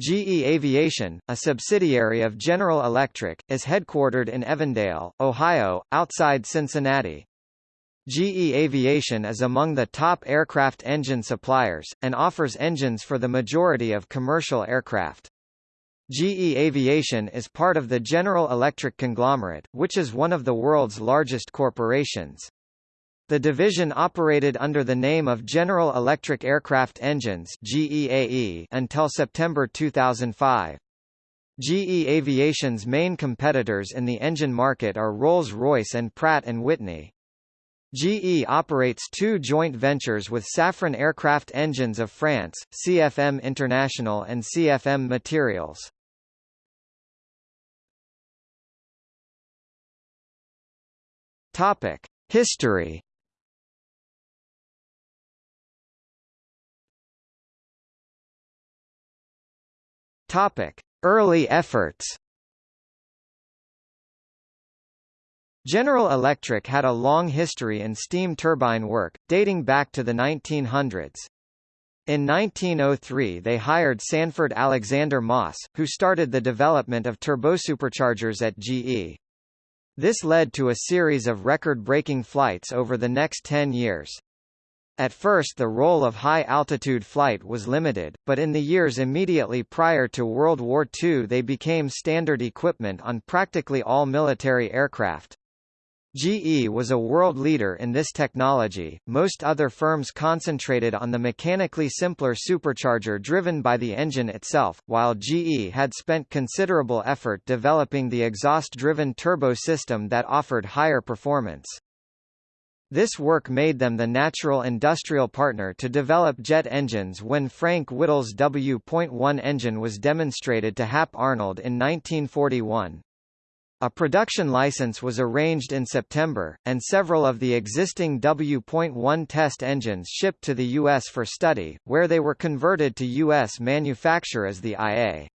GE Aviation, a subsidiary of General Electric, is headquartered in Evendale, Ohio, outside Cincinnati. GE Aviation is among the top aircraft engine suppliers, and offers engines for the majority of commercial aircraft. GE Aviation is part of the General Electric conglomerate, which is one of the world's largest corporations. The division operated under the name of General Electric Aircraft Engines GEAE until September 2005. GE Aviation's main competitors in the engine market are Rolls-Royce and Pratt & Whitney. GE operates two joint ventures with Safran Aircraft Engines of France, CFM International and CFM Materials. Topic: History. Topic: Early efforts. General Electric had a long history in steam turbine work, dating back to the 1900s. In 1903 they hired Sanford Alexander Moss, who started the development of turbosuperchargers at GE. This led to a series of record-breaking flights over the next 10 years. At first the role of high-altitude flight was limited, but in the years immediately prior to World War II they became standard equipment on practically all military aircraft. GE was a world leader in this technology, most other firms concentrated on the mechanically simpler supercharger driven by the engine itself, while GE had spent considerable effort developing the exhaust-driven turbo system that offered higher performance. This work made them the natural industrial partner to develop jet engines when Frank Whittle's W.1 engine was demonstrated to Hap Arnold in 1941. A production license was arranged in September, and several of the existing W.1 test engines shipped to the U.S. for study, where they were converted to U.S. manufacture as the IA.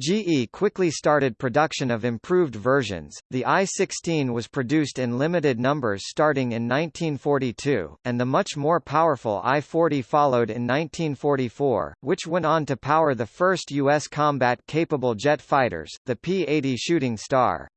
GE quickly started production of improved versions. The I-16 was produced in limited numbers starting in 1942, and the much more powerful I-40 followed in 1944, which went on to power the first U.S. combat-capable jet fighters, the P-80 Shooting Star.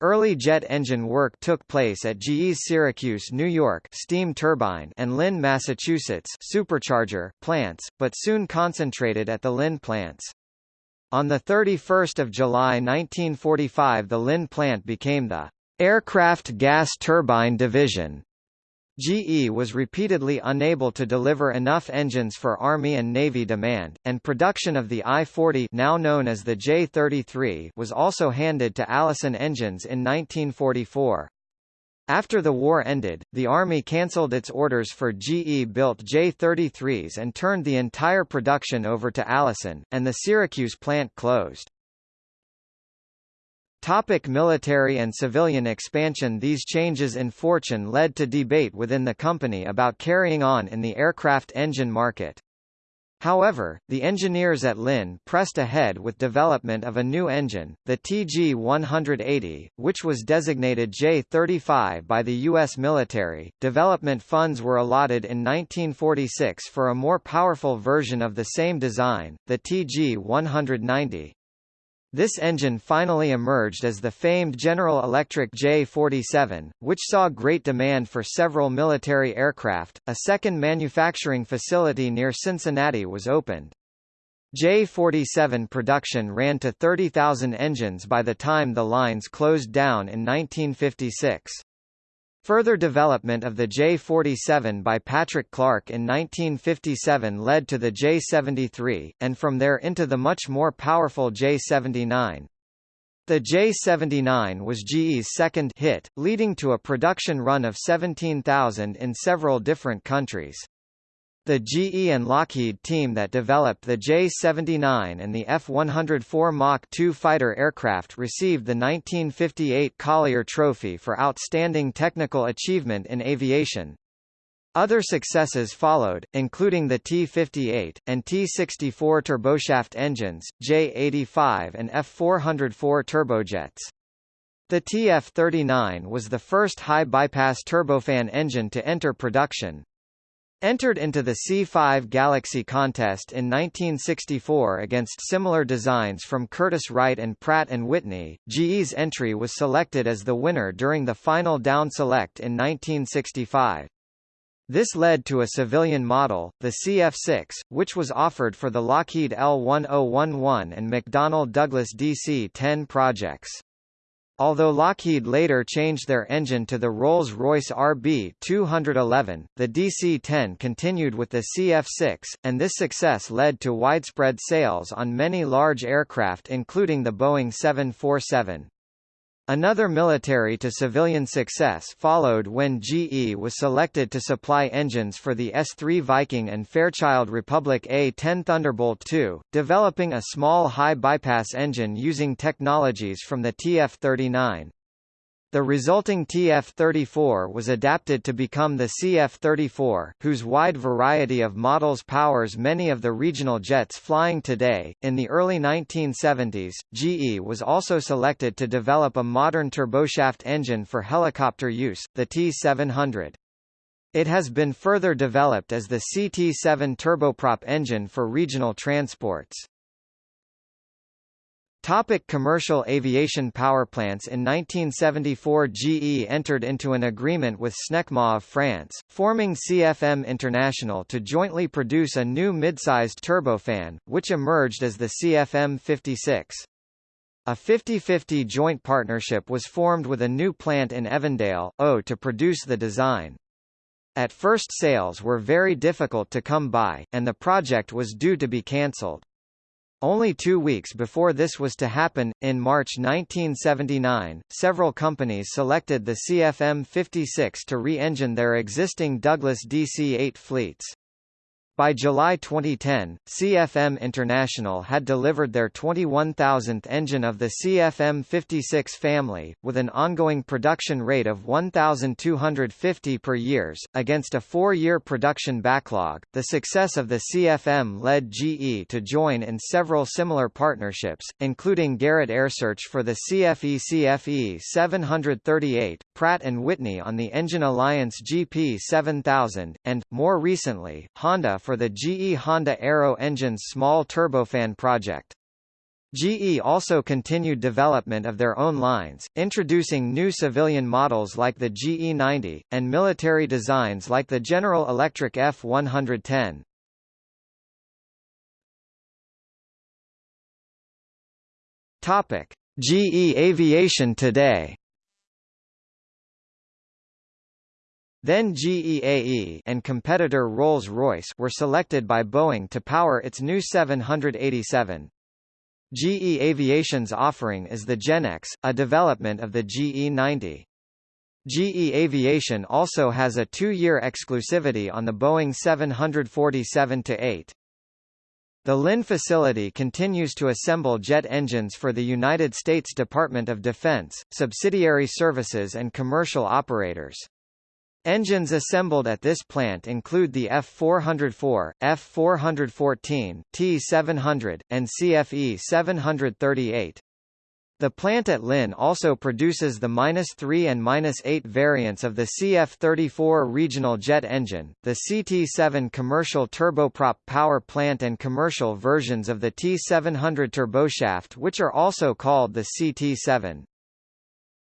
Early jet engine work took place at GE's Syracuse, New York steam turbine and Lynn, Massachusetts supercharger plants, but soon concentrated at the Lynn plants. On 31 July 1945 the Lynn plant became the Aircraft Gas Turbine Division. GE was repeatedly unable to deliver enough engines for Army and Navy demand, and production of the I-40 now known as the J-33 was also handed to Allison Engines in 1944. After the war ended, the Army cancelled its orders for GE-built J-33s and turned the entire production over to Allison, and the Syracuse plant closed. Topic military and civilian expansion These changes in fortune led to debate within the company about carrying on in the aircraft engine market. However, the engineers at Lynn pressed ahead with development of a new engine, the TG-180, which was designated J-35 by the U.S. military. Development funds were allotted in 1946 for a more powerful version of the same design, the TG-190. This engine finally emerged as the famed General Electric J-47, which saw great demand for several military aircraft. A second manufacturing facility near Cincinnati was opened. J-47 production ran to 30,000 engines by the time the lines closed down in 1956. Further development of the J-47 by Patrick Clark in 1957 led to the J-73, and from there into the much more powerful J-79. The J-79 was GE's second hit, leading to a production run of 17,000 in several different countries. The GE and Lockheed team that developed the J-79 and the F-104 Mach 2 fighter aircraft received the 1958 Collier Trophy for Outstanding Technical Achievement in Aviation. Other successes followed, including the T-58, and T-64 turboshaft engines, J-85 and F-404 turbojets. The TF-39 was the first high-bypass turbofan engine to enter production, Entered into the C5 Galaxy contest in 1964 against similar designs from Curtiss-Wright and Pratt & Whitney, GE's entry was selected as the winner during the final down select in 1965. This led to a civilian model, the CF-6, which was offered for the Lockheed L-1011 and McDonnell Douglas DC-10 projects. Although Lockheed later changed their engine to the Rolls-Royce RB211, the DC-10 continued with the CF-6, and this success led to widespread sales on many large aircraft including the Boeing 747. Another military to civilian success followed when GE was selected to supply engines for the S-3 Viking and Fairchild Republic A-10 Thunderbolt II, developing a small high bypass engine using technologies from the TF-39. The resulting TF-34 was adapted to become the CF-34, whose wide variety of models powers many of the regional jets flying today. In the early 1970s, GE was also selected to develop a modern turboshaft engine for helicopter use, the T-700. It has been further developed as the CT-7 turboprop engine for regional transports. Topic commercial aviation powerplants In 1974 GE entered into an agreement with Snecma of France, forming CFM International to jointly produce a new mid-sized turbofan, which emerged as the CFM 56. A 50-50 joint partnership was formed with a new plant in Evendale, O to produce the design. At first sales were very difficult to come by, and the project was due to be cancelled. Only two weeks before this was to happen, in March 1979, several companies selected the CFM56 to re-engine their existing Douglas DC-8 fleets. By July 2010, CFM International had delivered their 21,000th engine of the CFM56 family, with an ongoing production rate of 1,250 per years. Against a four-year production backlog, the success of the CFM led GE to join in several similar partnerships, including Garrett AiResearch for the CFE CFE 738, Pratt & Whitney on the Engine Alliance GP 7000, and, more recently, Honda for the GE Honda Aero Engines small turbofan project. GE also continued development of their own lines, introducing new civilian models like the GE90, and military designs like the General Electric F110. Topic: GE Aviation today. Then GEAE and competitor Rolls-Royce were selected by Boeing to power its new 787. GE Aviation's offering is the GEnx, a development of the GE90. GE Aviation also has a two-year exclusivity on the Boeing 747-8. The Lynn facility continues to assemble jet engines for the United States Department of Defense, subsidiary services and commercial operators. Engines assembled at this plant include the F404, F414, T700, and CFE 738. The plant at Lynn also produces the -3 and -8 variants of the CF34 regional jet engine, the CT7 commercial turboprop power plant and commercial versions of the T700 turboshaft which are also called the CT7.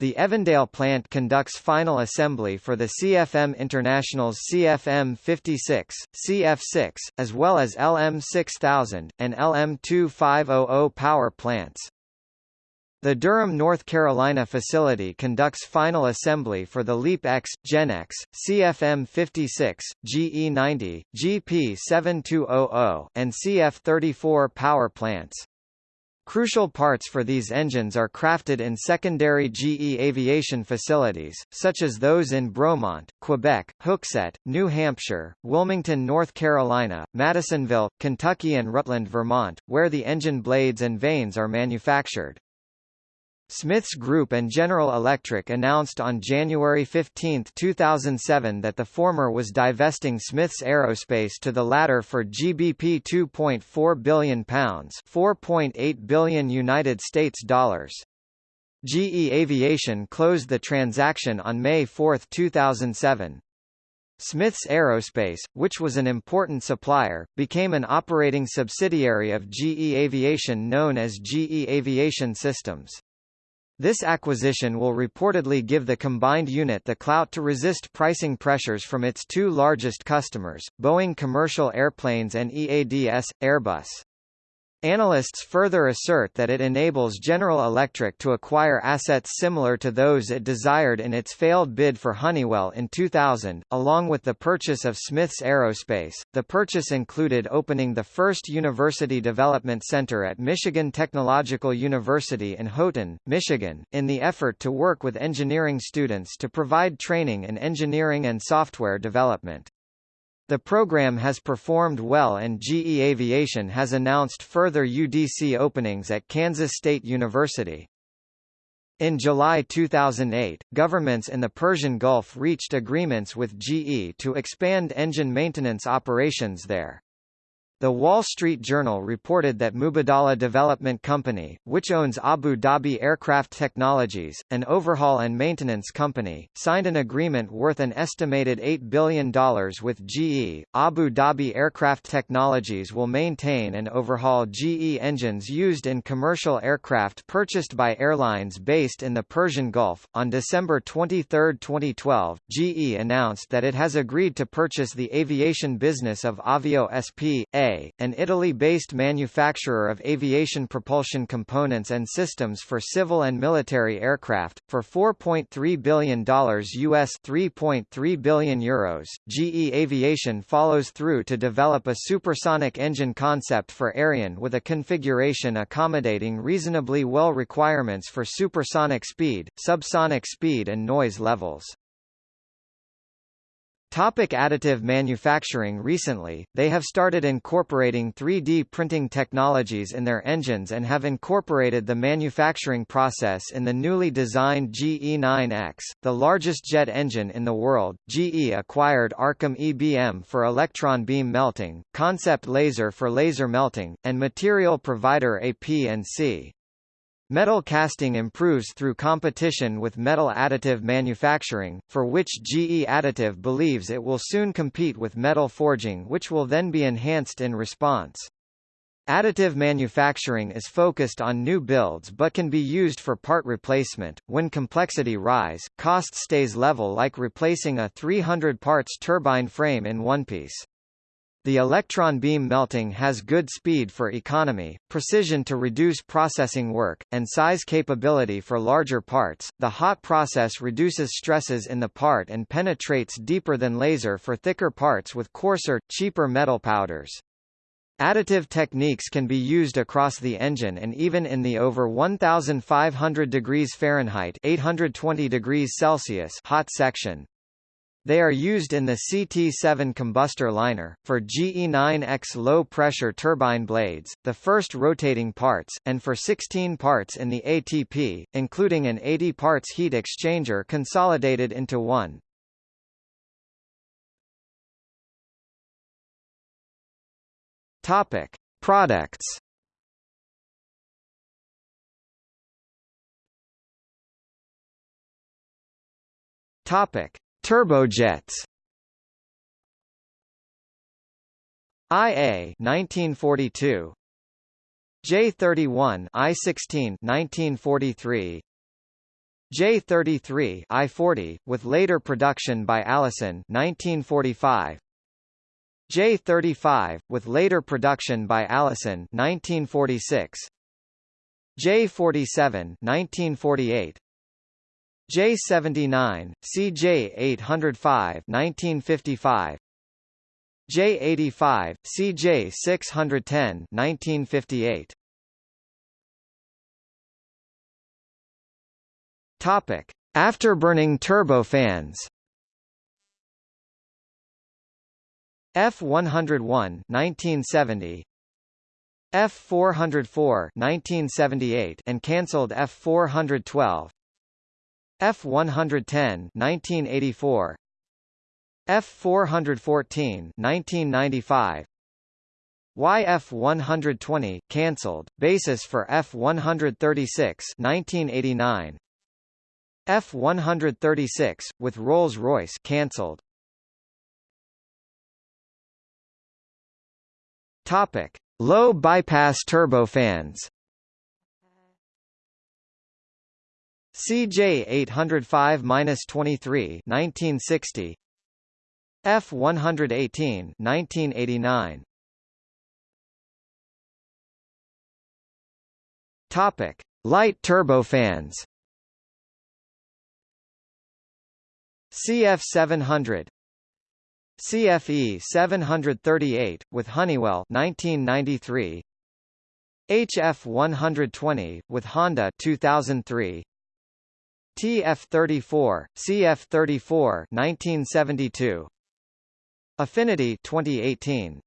The Evendale plant conducts final assembly for the CFM International's CFM56, CF6, as well as LM6000, and LM2500 power plants. The Durham, North Carolina facility conducts final assembly for the LEAP-X, GEnx, CFM56, GE90, GP7200, and CF34 power plants. Crucial parts for these engines are crafted in secondary GE aviation facilities, such as those in Bromont, Quebec, Hooksett, New Hampshire, Wilmington, North Carolina, Madisonville, Kentucky and Rutland, Vermont, where the engine blades and vanes are manufactured. Smiths Group and General Electric announced on January 15, 2007 that the former was divesting Smiths Aerospace to the latter for GBP 2.4 billion pounds, 4.8 billion United States dollars. GE Aviation closed the transaction on May 4, 2007. Smiths Aerospace, which was an important supplier, became an operating subsidiary of GE Aviation known as GE Aviation Systems. This acquisition will reportedly give the combined unit the clout to resist pricing pressures from its two largest customers, Boeing Commercial Airplanes and EADS, Airbus. Analysts further assert that it enables General Electric to acquire assets similar to those it desired in its failed bid for Honeywell in 2000, along with the purchase of Smiths Aerospace. The purchase included opening the first University Development Center at Michigan Technological University in Houghton, Michigan, in the effort to work with engineering students to provide training in engineering and software development. The program has performed well and GE Aviation has announced further UDC openings at Kansas State University. In July 2008, governments in the Persian Gulf reached agreements with GE to expand engine maintenance operations there. The Wall Street Journal reported that Mubadala Development Company, which owns Abu Dhabi Aircraft Technologies, an overhaul and maintenance company, signed an agreement worth an estimated $8 billion with GE. Abu Dhabi Aircraft Technologies will maintain and overhaul GE engines used in commercial aircraft purchased by airlines based in the Persian Gulf. On December 23, 2012, GE announced that it has agreed to purchase the aviation business of Avio An Italy-based manufacturer of aviation propulsion components and systems for civil and military aircraft, for $4.3 billion US 3.3 billion euros. GE Aviation follows through to develop a supersonic engine concept for Aerion with a configuration accommodating reasonably well requirements for supersonic speed, subsonic speed and noise levels. Topic additive manufacturing Recently, they have started incorporating 3D printing technologies in their engines and have incorporated the manufacturing process in the newly designed GE9X, the largest jet engine in the world. GE acquired Arcam EBM for electron beam melting, Concept Laser for laser melting, and material provider AP&C. Metal casting improves through competition with metal additive manufacturing, for which GE Additive believes it will soon compete with metal forging which will then be enhanced in response. Additive manufacturing is focused on new builds but can be used for part replacement. When complexity rise, cost stays level like replacing a 300 parts turbine frame in one piece. The electron beam melting has good speed for economy, precision to reduce processing work, and size capability for larger parts. The hot process reduces stresses in the part and penetrates deeper than laser for thicker parts with coarser, cheaper metal powders. Additive techniques can be used across the engine and even in the over 1500 degrees Fahrenheit 820 degrees Celsius hot section. They are used in the CT-7 combustor liner, for GE9X low-pressure turbine blades, the first rotating parts, and for 16 parts in the ATP, including an 80 parts heat exchanger consolidated into one. Topic: Products. Topic: Turbojets. IA 1942 J31 I16 1943 J33 I40 with later production by Allison 1945 J35 with later production by Allison 1946 J47 1948 J79, CJ 805 1955 J85, CJ 610 1958 Topic: Afterburning turbofans. F101 1970 F404 1978 and cancelled F412 F110 1984 F414 1995 YF120 cancelled. Basis for F136 1989 F136 with Rolls-Royce cancelled. Topic: Low bypass turbofans. CJ 805-23 1960 F 118 1989 Topic Light turbofans. CF 700 CFE 738 with Honeywell 1993 HF 120 with Honda 2003 TF34, CF34 1972 Affinity 2018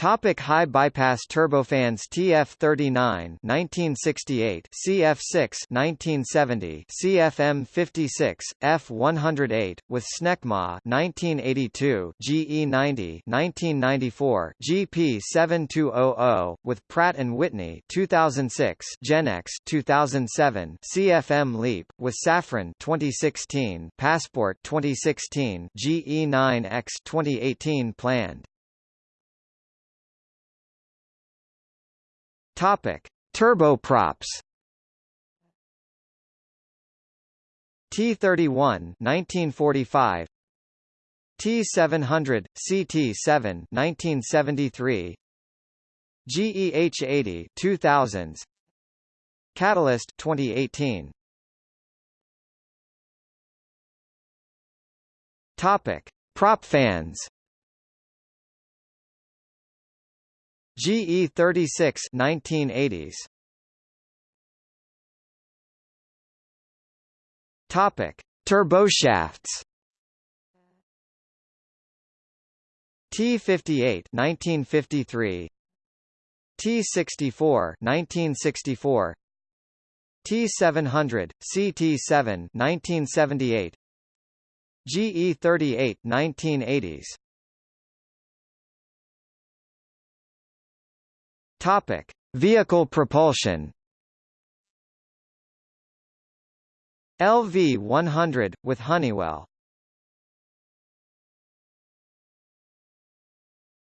Topic high bypass turbofans TF39 1968 CF6 1970 CFM56 F108 with Snecma 1982 GE90 1994 GP7200 with Pratt and Whitney 2006 GEnx 2007 CFM Leap with Safran 2016 Passport 2016 GE9X 2018 planned Topic: Turboprops. T31 1945 T700 CT7 1973 GEH80 2000s Catalyst 2018 Topic Prop fans GE 36 1980s Topic Turboshafts T58 1953 T64 1964 T700 CT7 1978 GE 38 1980s Topic: Vehicle propulsion. LV100 with Honeywell.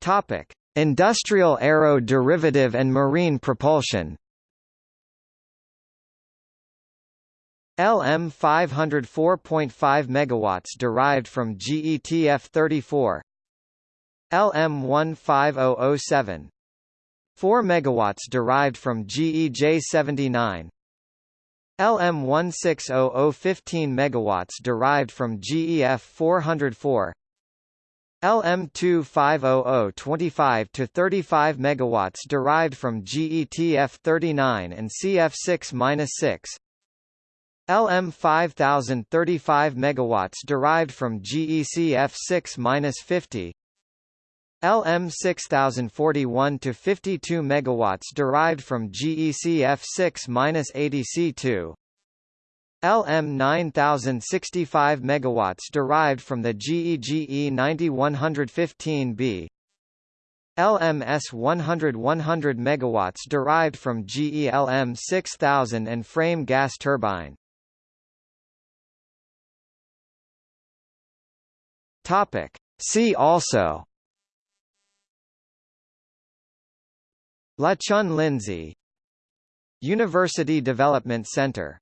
Topic: Industrial aero derivative and marine propulsion. LM 504.5 MW derived from GETF 34 LM 15007 4 MW derived from GEJ79 LM16000 15 MW derived from GEF 404 LM2500 25 to 35 MW derived from GETF 39 and CF6-6 LM5000 35 MW derived from GECF 6-50 LM 6041 to 52 megawatts derived from GECF 6-80C2 LM 9065 megawatts derived from the GEGE 9115B LMS 100 100 megawatts derived from GELM 6000 and frame gas turbine. Topic. See also La Chun Lindsay University Development Center